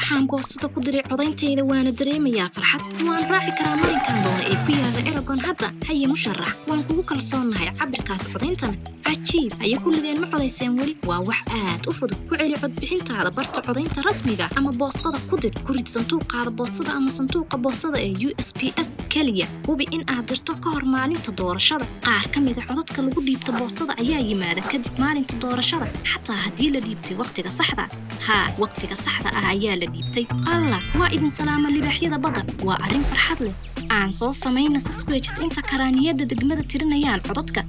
waxaan boostada ku diray codayntayda waana dareemayaa farxad. Waan raaci karaa marinkan doona eragon hadda haye musharax waan kugu kalsoonnahay cabirkaas codayntana cajiib haye kulligeen ma codayseen weli? Waa wax aad u fudud. Ku celi codbixintaada barta codaynta rasmiga ama boostada ku dir ku rid sanduuqaada boostada ama sanduuqa boostada ee u s p s keliya. Hubi in aad dirto ka hor maalinta doorashada. Qaar ka mida codadka lagu dhiibta boostada ayaa yimaada kadib maalinta doorashada. Xataa haddii la dhiibtay wakhtiga saxda. Haa wakhtiga saxda ah ayaa la dhiibtay. Allah waa idin salaama libaaxyada badda. Waa arrin farxad leh aan soo samayna sasweejid inta karaaniyada degmada tirinayaan codadka